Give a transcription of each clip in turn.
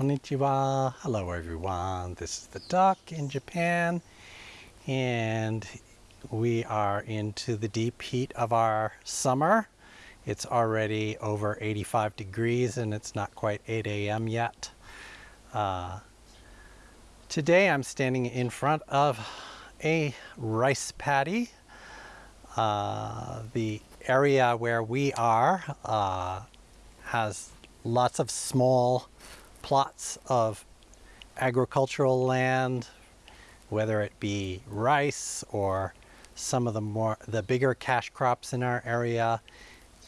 Konnichiwa. Hello everyone. This is the duck in Japan and we are into the deep heat of our summer. It's already over 85 degrees and it's not quite 8 a.m. yet. Uh, today I'm standing in front of a rice paddy. Uh, the area where we are uh, has lots of small plots of agricultural land, whether it be rice or some of the more the bigger cash crops in our area,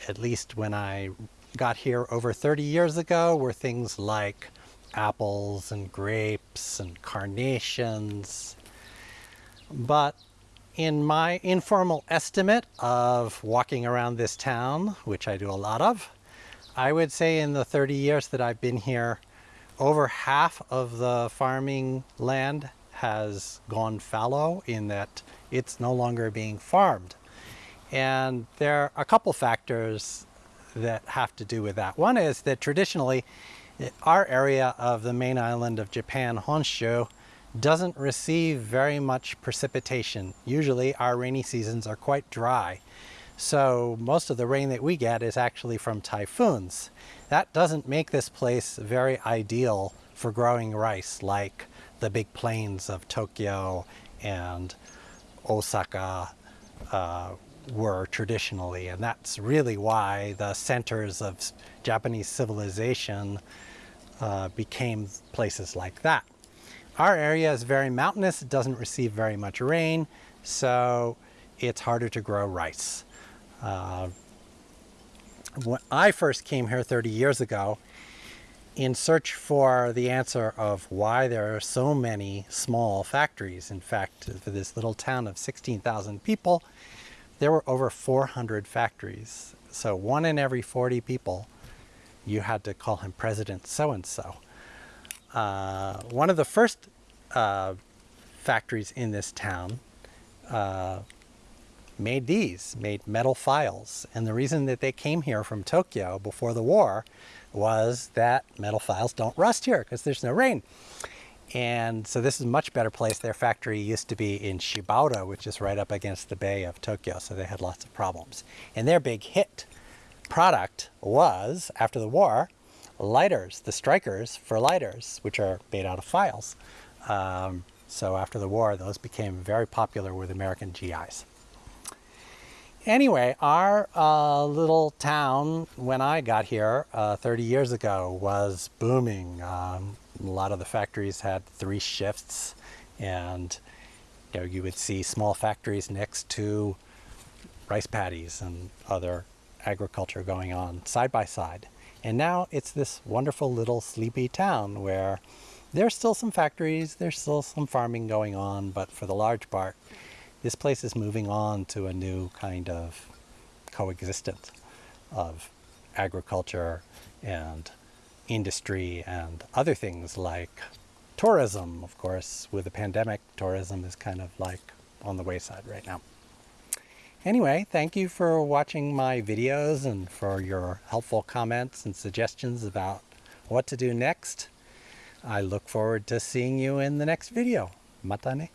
at least when I got here over 30 years ago, were things like apples and grapes and carnations. But in my informal estimate of walking around this town, which I do a lot of, I would say in the 30 years that I've been here, over half of the farming land has gone fallow in that it's no longer being farmed. And there are a couple factors that have to do with that. One is that traditionally, our area of the main island of Japan, Honshu, doesn't receive very much precipitation. Usually our rainy seasons are quite dry. So most of the rain that we get is actually from typhoons. That doesn't make this place very ideal for growing rice like the big plains of Tokyo and Osaka uh, were traditionally. And that's really why the centers of Japanese civilization uh, became places like that. Our area is very mountainous, it doesn't receive very much rain, so it's harder to grow rice. Uh, when I first came here 30 years ago, in search for the answer of why there are so many small factories. In fact, for this little town of 16,000 people, there were over 400 factories. So one in every 40 people, you had to call him President so-and-so. Uh, one of the first uh, factories in this town uh, made these, made metal files. And the reason that they came here from Tokyo before the war was that metal files don't rust here because there's no rain. And so this is a much better place. Their factory used to be in Shibata, which is right up against the bay of Tokyo. So they had lots of problems. And their big hit product was, after the war, lighters, the strikers for lighters, which are made out of files. Um, so after the war, those became very popular with American GIs. Anyway, our uh, little town, when I got here uh, 30 years ago, was booming. Um, a lot of the factories had three shifts, and you know you would see small factories next to rice paddies and other agriculture going on side by side. And now it's this wonderful little sleepy town where there's still some factories, there's still some farming going on, but for the large part, this place is moving on to a new kind of coexistence of agriculture and industry and other things like tourism, of course. With the pandemic, tourism is kind of like on the wayside right now. Anyway, thank you for watching my videos and for your helpful comments and suggestions about what to do next. I look forward to seeing you in the next video. Mata ne.